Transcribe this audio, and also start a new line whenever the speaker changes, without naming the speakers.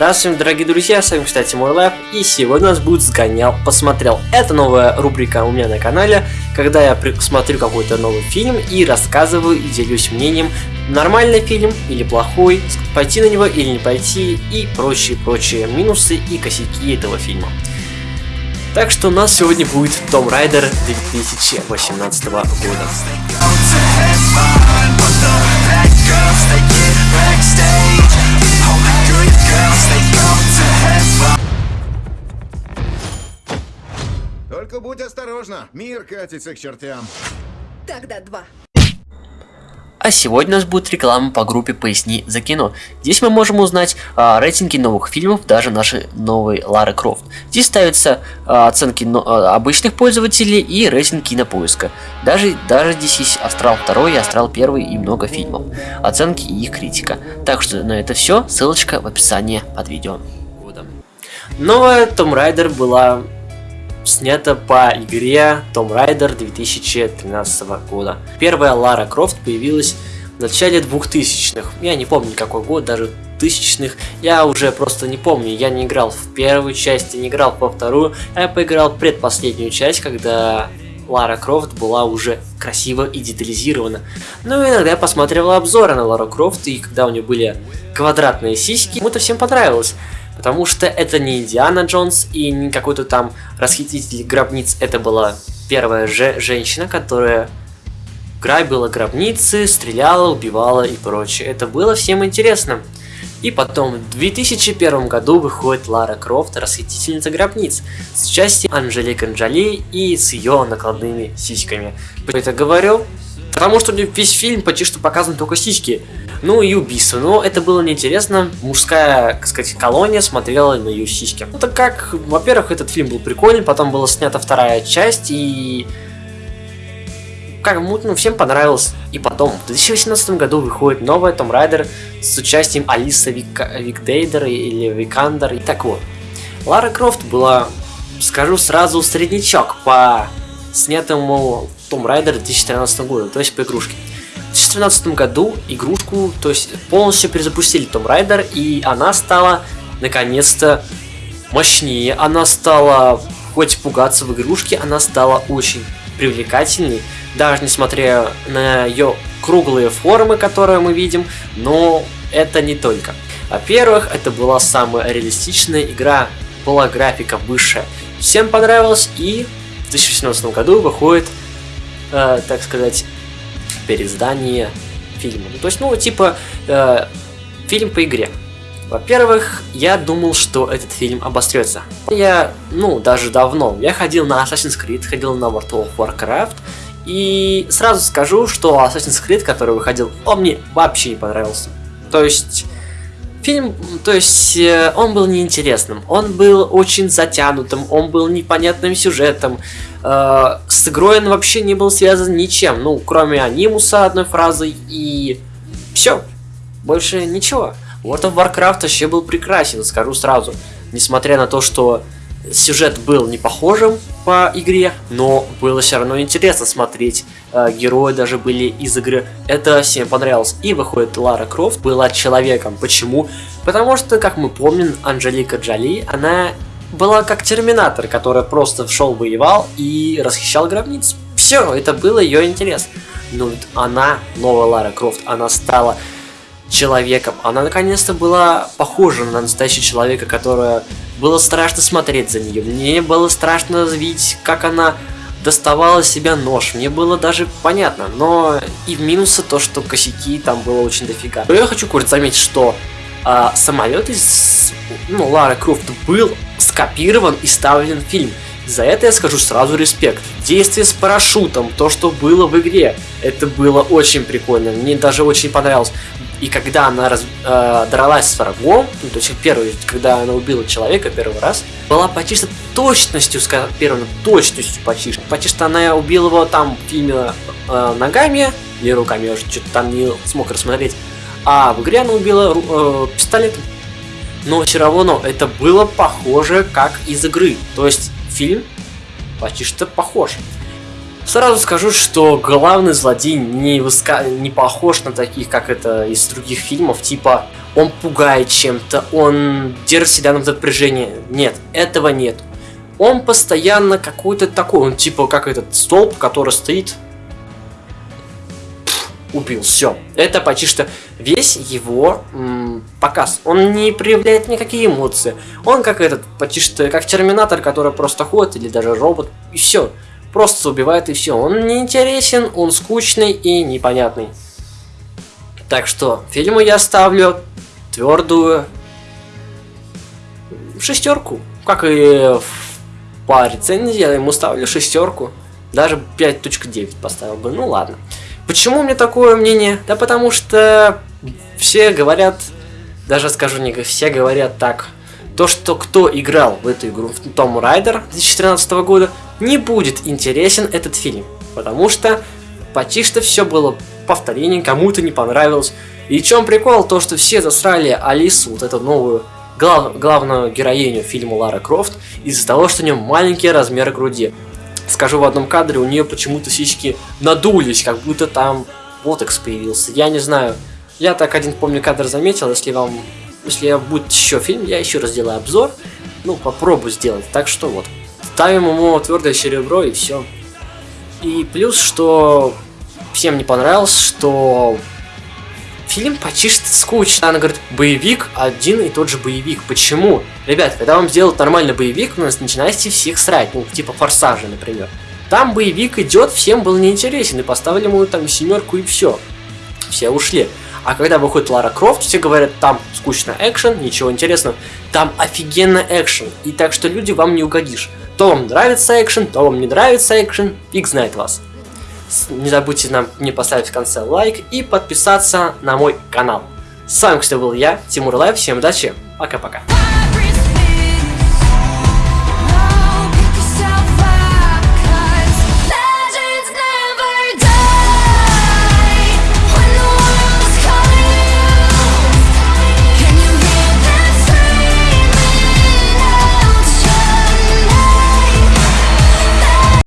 Здравствуйте, дорогие друзья, с вами, кстати, мой лайф, и сегодня у нас будет «Сгонял, посмотрел». Это новая рубрика у меня на канале, когда я смотрю какой-то новый фильм и рассказываю и делюсь мнением, нормальный фильм или плохой, пойти на него или не пойти, и прочие-прочие минусы и косяки этого фильма. Так что у нас сегодня будет Том Райдер 2018 года.
Только будь осторожна, мир катится к чертям.
Тогда два.
А сегодня у нас будет реклама по группе «Поясни за кино». Здесь мы можем узнать а, рейтинги новых фильмов, даже нашей новой Лары Крофт. Здесь ставятся а, оценки но, а, обычных пользователей и рейтинг кинопоиска. Даже, даже здесь есть Астрал 2 и Астрал 1 и много фильмов. Оценки и их критика. Так что на это все, ссылочка в описании под видео. Новая Tomb Raider была снято по игре Tomb Raider 2013 года. Первая Лара Крофт появилась в начале 2000-х. Я не помню какой год, двухтысячных. Я уже просто не помню. Я не играл в первую часть, не играл во вторую. Я поиграл предпоследнюю часть, когда Лара Крофт была уже красиво и детализирована. Но иногда я посмотрел обзоры на Лару Крофт, и когда у нее были квадратные сиськи, ему это всем понравилось. Потому что это не Индиана Джонс и не какой-то там расхититель гробниц. Это была первая же женщина, которая грабила гробницы, стреляла, убивала и прочее. Это было всем интересно. И потом, в 2001 году выходит Лара Крофт, расхитительница гробниц, с участием Анжелики Джоли и с ее накладными сиськами. Почему это говорю? Потому что весь фильм почти что показан только сиськи. Ну и убийство. Но это было неинтересно. Мужская, так сказать, колония смотрела на ее сиськи. Ну так как, во-первых, этот фильм был прикольный, потом была снята вторая часть, и как ну, всем понравилось. И потом, в 2018 году выходит новая Tomb Raider с участием Алиса Вик... Викдейдер или Викандер. И так вот, Лара Крофт была, скажу сразу, среднячок по снятому Том Райдер 2013 года, то есть по игрушке. В 2013 году игрушку, то есть полностью перезапустили Том Райдер, и она стала наконец-то мощнее. Она стала, хоть пугаться в игрушке, она стала очень привлекательной, даже несмотря на ее круглые формы, которые мы видим, но это не только. Во-первых, это была самая реалистичная игра, была графика высшая. Всем понравилось, и в 2017 году выходит, э, так сказать, переиздание фильма. Ну, то есть, ну, типа, э, фильм по игре. Во-первых, я думал, что этот фильм обострется. Я, ну, даже давно. Я ходил на Assassin's Creed, ходил на World of Warcraft. И сразу скажу, что Assassin's Creed, который выходил, он мне вообще не понравился. То есть, фильм, то есть, э, он был неинтересным. Он был очень затянутым, он был непонятным сюжетом. Э, с игрой он вообще не был связан ничем, ну, кроме анимуса одной фразой и все. Больше ничего. World of Warcraft вообще был прекрасен, скажу сразу. Несмотря на то, что сюжет был не похожим по игре, но было все равно интересно смотреть. Э, герои даже были из игры. Это всем понравилось. И выходит, Лара Крофт была человеком. Почему? Потому что, как мы помним, Анжелика Джоли, она была как Терминатор, который просто шел, воевал и расхищал гробниц. Все, это было ее интерес. Но она, новая Лара Крофт, она стала человеком. Она наконец-то была похожа на настоящего человека, которая было страшно смотреть за нее. Мне было страшно видеть, как она доставала себя нож. Мне было даже понятно. Но и в минусы то, что косяки там было очень дофига. Но я хочу курить заметить, что а, самолет из ну, Лары Крофт был скопирован и ставлен в фильм. За это я скажу сразу респект. Действие с парашютом, то, что было в игре, это было очень прикольно. Мне даже очень понравилось. И когда она раз, э, дралась с врагом, ну, то есть первый, когда она убила человека первый раз, была почти что точностью, первой точностью почти что. Почти что она убила его там фильме э, ногами или руками, я уже что-то там не смог рассмотреть. А в игре она убила э, пистолетом. Но все равно это было похоже как из игры. То есть фильм почти что похож. Сразу скажу, что главный злодей не, выска... не похож на таких, как это из других фильмов, типа он пугает чем-то, он держит себя на напряжение. Нет, этого нет. Он постоянно какой-то такой, он типа как этот столб, который стоит убил. Все. Это почти что весь его м, показ. Он не проявляет никакие эмоции. Он как этот, почти что как терминатор, который просто ходит, или даже робот, и все. Просто убивает и все. Он не интересен, он скучный и непонятный. Так что фильму я ставлю твердую шестерку. Как и по рецензии я ему ставлю шестерку. Даже 5.9 поставил бы. Ну ладно. Почему меня такое мнение? Да потому что все говорят, даже скажу не все говорят так, то, что кто играл в эту игру, в Том Райдер 2013 года, не будет интересен этот фильм. Потому что почти что все было повторение, кому-то не понравилось. И в чем прикол? То, что все засрали Алису, вот эту новую глав, главную героиню фильма Лара Крофт, из-за того, что у нее маленький размер груди скажу в одном кадре, у нее почему-то сиськи надулись, как будто там ботекс появился. Я не знаю. Я так один, помню, кадр заметил. Если вам... Если будет еще фильм, я еще раз сделаю обзор. Ну, попробую сделать. Так что вот. Ставим ему твердое серебро и все. И плюс, что всем не понравилось, что фильм почти что скучный. Она говорит, боевик, один и тот же боевик. Почему? Ребят, когда вам сделают нормальный боевик, у нас начинайте всех срать, ну, типа форсажа, например. Там боевик идет, всем был неинтересен, и поставили ему там семерку и все. Все ушли. А когда выходит Лара Крофт, все говорят, там скучно экшен, ничего интересного. Там офигенно экшен. И так что люди вам не угодишь. То вам нравится экшен, то вам не нравится экшен, фиг знает вас. Не забудьте нам не поставить в конце лайк и подписаться на мой канал. С вами, кстати, был я, Тимур Лайв. Всем удачи, пока-пока.